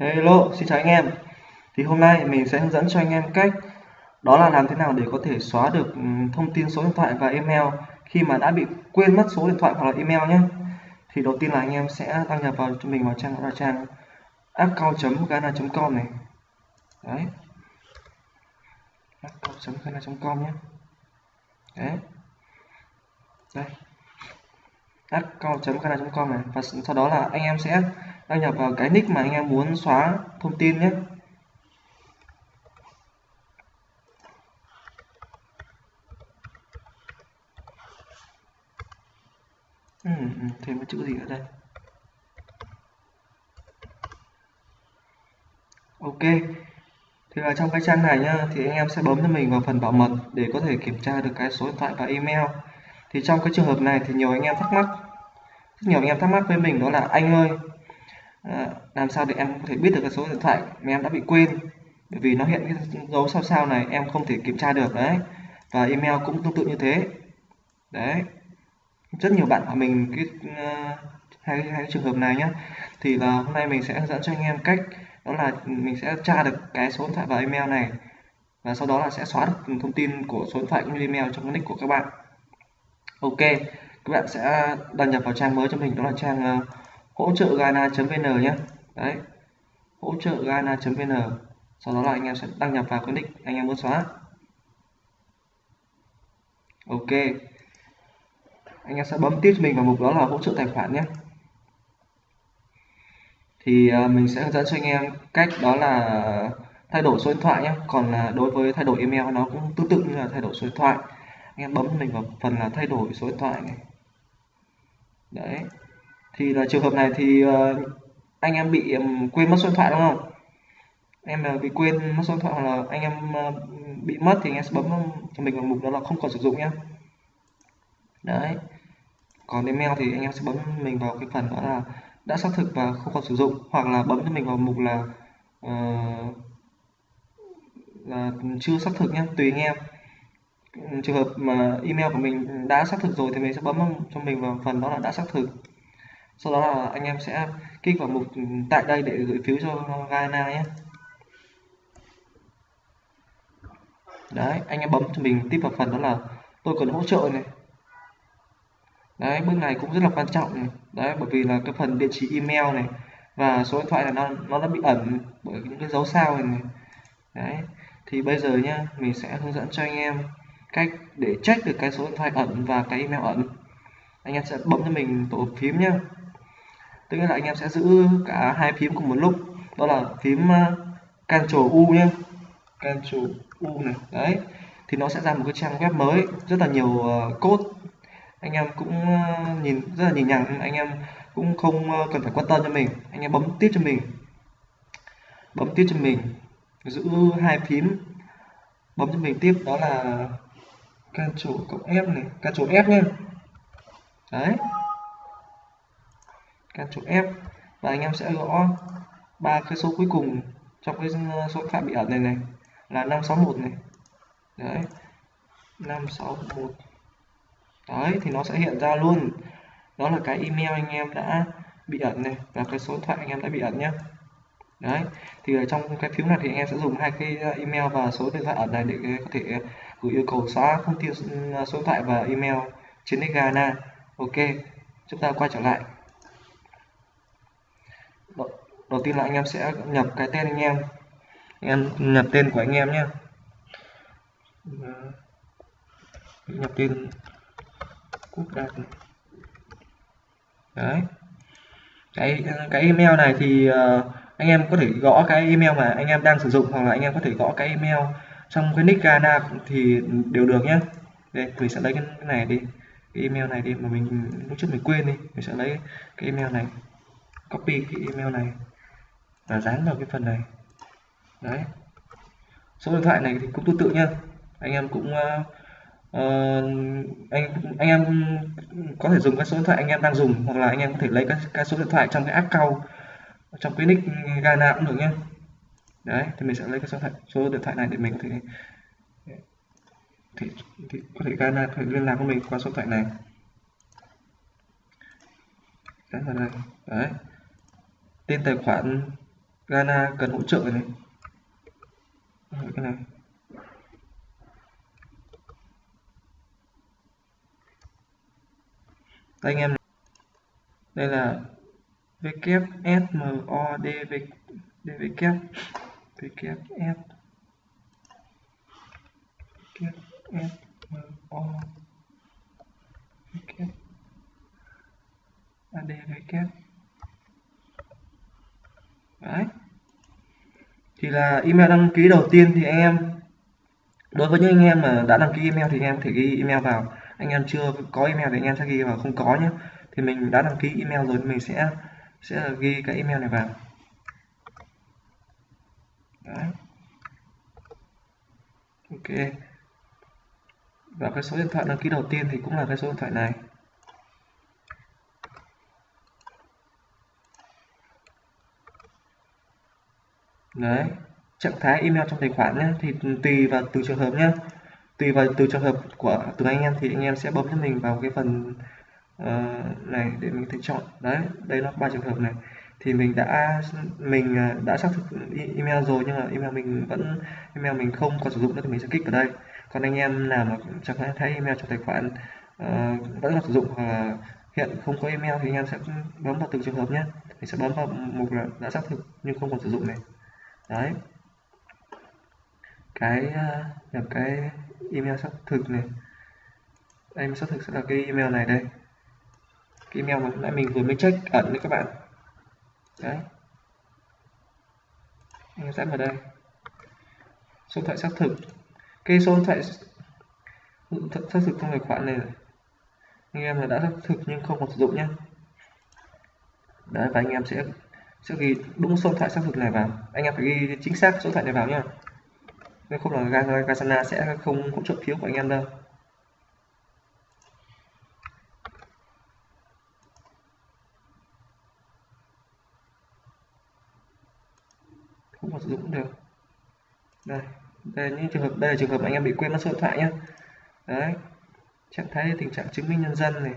Hello, xin chào anh em. Thì hôm nay mình sẽ hướng dẫn cho anh em cách đó là làm thế nào để có thể xóa được ừ, thông tin số điện thoại và email khi mà đã bị quên mất số điện thoại hoặc là email nhé. Thì đầu tiên là anh em sẽ đăng nhập vào cho mình vào trang là trang account.gana.com này. Đấy. account.gana.com nhé. Đấy. Đây. account.gana.com này và sau đó là anh em sẽ đăng nhập vào cái nick mà anh em muốn xóa thông tin nhé. Ừ, ừ thêm cái chữ gì ở đây? Ok thì là trong cái trang này nhá thì anh em sẽ bấm cho mình vào phần bảo mật để có thể kiểm tra được cái số điện thoại và email. Thì trong cái trường hợp này thì nhiều anh em thắc mắc. Rất nhiều anh em thắc mắc với mình đó là anh ơi à, làm sao để em có thể biết được cái số điện thoại mà em đã bị quên? Bởi vì nó hiện cái dấu sao sao này em không thể kiểm tra được đấy. Và email cũng tương tự như thế. Đấy. Rất nhiều bạn của mình cái uh, hai, hai cái trường hợp này nhé thì là hôm nay mình sẽ hướng dẫn cho anh em cách đó là mình sẽ tra được cái số điện thoại và email này. Và sau đó là sẽ xóa được thông tin của số điện thoại cũng như email trong cái nick của các bạn. Ok. Các bạn sẽ đăng nhập vào trang mới cho mình đó là trang uh, hỗ trợ gana.vn nhé. Đấy. Hỗ trợ gana.vn sau đó là anh em sẽ đăng nhập vào cái nick anh em muốn xóa. Ok. Anh em sẽ bấm tiếp mình vào mục đó là hỗ trợ tài khoản nhé. Thì ờ, mình sẽ hướng dẫn cho anh em cách đó là thay đổi số điện thoại nhé. Còn là đối với thay đổi email nó cũng tương tự như là thay đổi số điện thoại. Anh em bấm mình vào phần là thay đổi số điện thoại này. Đấy thì là trường hợp này thì uh, anh em bị um, quên mất số điện thoại đúng không? Em uh, bị quên mất số điện thoại hoặc là anh em uh, bị mất thì anh em sẽ bấm cho mình vào mục đó là không còn sử dụng nhé đấy. Còn email thì anh em sẽ bấm mình vào cái phần đó là đã xác thực và không còn sử dụng hoặc là bấm cho mình vào mục là uh, là chưa xác thực nhé tùy anh em. Trường hợp mà email của mình đã xác thực rồi thì mình sẽ bấm cho mình vào phần đó là đã xác thực sau đó là anh em sẽ kích vào mục tại đây để gửi phiếu cho Ghana nhé đấy anh em bấm cho mình tiếp vào phần đó là tôi cần hỗ trợ này đấy bước này cũng rất là quan trọng này. đấy bởi vì là cái phần địa chỉ email này và số điện thoại là nó nó đã bị ẩn bởi những cái dấu sao này, này. đấy thì bây giờ nhá mình sẽ hướng dẫn cho anh em cách để check được cái số điện thoại ẩn và cái email ẩn anh em sẽ bấm cho mình tổ phím nhá tức là anh em sẽ giữ cả hai phím cùng một lúc. Đó là phím ờ, Ctrl U nhé Ctrl U này, đấy. Thì nó sẽ ra một cái trang web mới, rất là nhiều ờ, code. Anh em cũng ờ, nhìn, rất là nhìn nhằng. Anh em cũng không cần phải quan tâm cho mình. Anh em bấm tiếp cho mình. Bấm tiếp cho mình. Giữ hai phím. Bấm cho mình tiếp. Đó là Ctrl cộng F này. Ctrl F nhé đấy. Ctrl F. Và anh em sẽ gõ ba cái số cuối cùng trong cái ờ, số phạm bị ẩn này này, là 561 này. Đấy 561 đấy, thì nó sẽ hiện ra luôn. Đó là cái email anh em đã bị ẩn này và cái số điện thoại anh em đã bị ẩn nhé đấy, thì ở trong cái phiếu này thì anh em sẽ dùng hai cái ờ, email và số điện thoại ẩn này để ờ, có thể gửi yêu cầu xóa thông tin số điện thoại và email trên Ghana ok, chúng ta quay trở lại đầu tiên là anh em sẽ nhập cái tên anh em. Anh em nhập tên của anh em nhé. Nhập tên quốc đạt đấy. Cái cái email này thì uh, anh em có thể gõ cái email mà anh em đang sử dụng hoặc là anh em có thể gõ cái email trong cái nick Gana thì đều được nhé. Đây mình sẽ lấy cái này đi. Cái email này đi mà mình lúc trước mình quên đi. Mình sẽ lấy cái email này. Copy cái email này là dán vào cái phần này. Đấy. Số điện thoại này thì cũng tương tự nha. Anh em cũng uh, anh anh em có thể dùng cái số điện thoại anh em đang dùng hoặc là anh em có thể lấy cái, cái số điện thoại trong cái app cao trong cái nick Ghana cũng được nhé đấy thì mình sẽ lấy cái số, thoại, số điện thoại này để mình có thể thì, thì có thể Ghana có thể liên lạc với mình qua số điện thoại này. Đấy, đấy. Tên tài khoản Ghana cần hỗ trợ này. Cái này. Đây, anh em đây là WSMOD DVK WS WSMO ADVK đấy. Thì là email đăng ký đầu tiên thì anh em, đối với những anh em mà đã đăng ký email thì anh em thể ghi email vào. Anh em chưa có email thì anh em sẽ ghi vào, không có nhé thì mình đã đăng ký email rồi mình sẽ sẽ ghi cái email này vào. Đấy. ok. Và cái số điện thoại đăng ký đầu tiên thì cũng là cái số điện thoại này. Đấy trạng thái email trong tài khoản nhé thì tùy vào từng trường hợp nhé. Tùy vào từ trường hợp của từng anh em thì anh em sẽ bấm cho mình vào cái phần uh, này để mình thể chọn. Đấy đây là ba trường hợp này. Thì mình đã mình ờ, đã xác thực email rồi nhưng mà email mình vẫn email mình không còn sử dụng nữa thì mình sẽ kích vào đây. Còn anh em nào mà chẳng thấy email trong tài khoản uh, vẫn còn sử dụng hoặc hiện không có email thì anh em sẽ bấm vào từng trường hợp nhé. Mình sẽ bấm vào mục là đã xác thực nhưng không còn sử dụng này đấy. Cái ờ, nhập cái email xác thực này. Email xác thực sẽ là cái email này đây. Cái email mà nãy mình vừa mới check ẩn đấy các bạn. Đấy. Anh sẽ vào đây. Số điện thoại xác thực. Cái số điện thoại xác thực trong tài khoản này anh em là đã xác thực nhưng không còn sử dụng nhé đấy, và anh em sẽ trước khi đúng số điện thoại xác thực này vào. Anh em phải ghi chính xác số điện thoại này vào nhé nếu không là Gasana sẽ không hỗ trợ phiếu của anh em đâu. Không có sử dụng được. Đây đây, những trường hợp đây là trường hợp anh em bị quên mất số điện thoại nhé đấy, trạng thái tình trạng chứng minh nhân dân này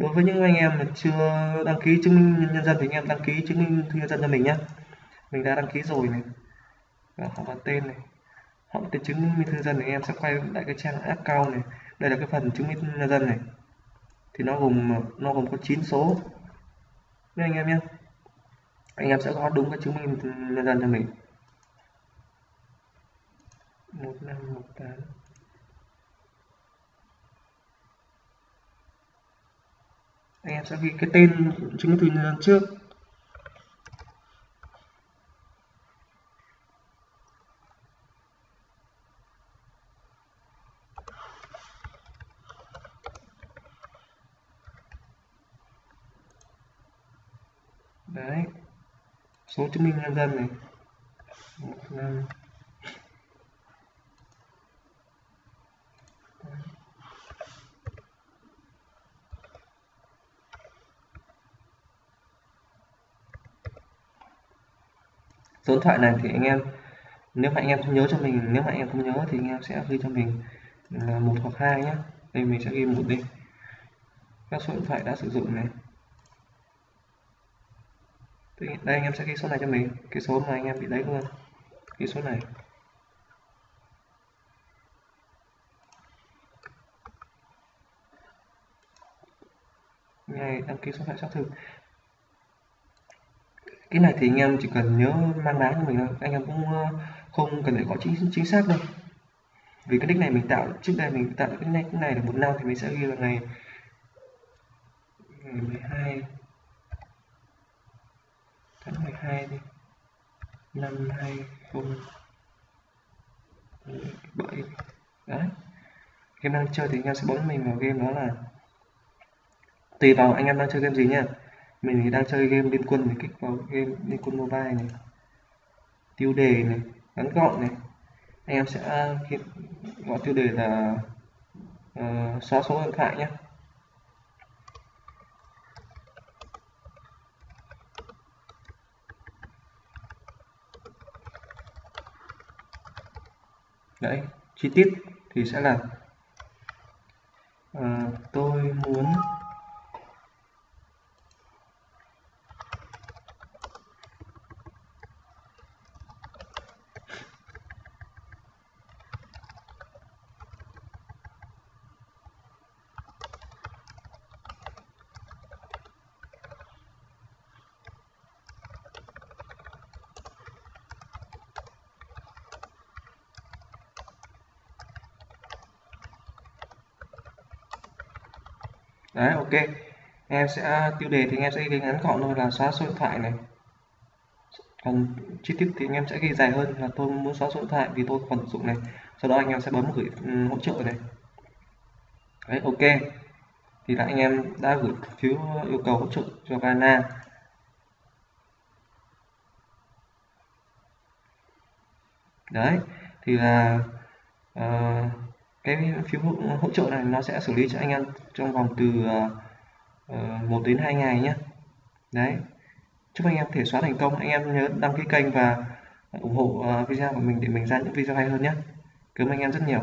đối với những anh em mà chưa đăng ký chứng minh nhân dân thì anh em đăng ký chứng minh thư nhân dân cho mình nhé mình đã đăng ký rồi này. Và họ vào tên này. Họ tên chứng minh thư nhân dân thì anh em sẽ quay lại cái trang account này. Đây là cái phần chứng minh nhân dân này. Thì nó gồm nó gồm có 9 số. Nha anh em nhé anh em sẽ có đúng cái chứng minh nhân dân cho mình. Một năm, một tám. Anh em sẽ ghi cái tên chứng minh thư nhân dân trước. Đấy. Số chứng minh nhân dân này. Một, năm. Số điện thoại này thì anh em, nếu mà anh em không nhớ cho mình, nếu mà anh em không nhớ thì anh em sẽ ghi cho mình là một hoặc hai nhé đây mình sẽ ghi một đi. Các số điện thoại đã sử dụng này. Đây anh em sẽ ghi số này cho mình. Cái số mà anh em bị lấy luôn. Cái số này. Ngày đăng ký số điện thoại xác thực cái này thì anh em chỉ cần nhớ mang đá cho mình thôi. Anh em cũng ờ, không cần phải có chính chính xác đâu. Vì cái nick này mình tạo, trước đây mình tạo cái nick này là một năm thì mình sẽ ghi là ngày ngày 12 tháng 12 đi. Năm 2007 đấy. Game đang chơi thì anh em sẽ bấm mình vào game đó là, tùy vào anh em đang chơi game gì nha mình thì đang chơi game liên quân thì kích vào game liên quân mobile này. Tiêu đề này ngắn gọn này. Anh em sẽ gọi tiêu đề là uh, xóa số điện thoại nhé. Đấy chi tiết thì sẽ là uh, tôi muốn đấy ok. Em sẽ à, tiêu đề thì em sẽ ghi ngắn gọn thôi là xóa số điện thoại này. Còn chi tiết thì anh em sẽ ghi dài hơn là tôi muốn xóa số điện thoại vì tôi còn sử dụng này. Sau đó anh em sẽ bấm gửi ừ, hỗ trợ này. Đấy ok. Thì là anh em đã gửi phiếu yêu cầu hỗ trợ cho Ghana đấy thì là uh, cái phiếu hỗ trợ này nó sẽ xử lý cho anh em trong vòng từ ờ, ờ, uh, 1 đến 2 ngày nhé. Đấy. Chúc anh em thể xóa thành công. Anh em nhớ đăng ký kênh và ủng hộ uh, video của mình để mình ra những video hay hơn nhé. Cảm ơn anh em rất nhiều.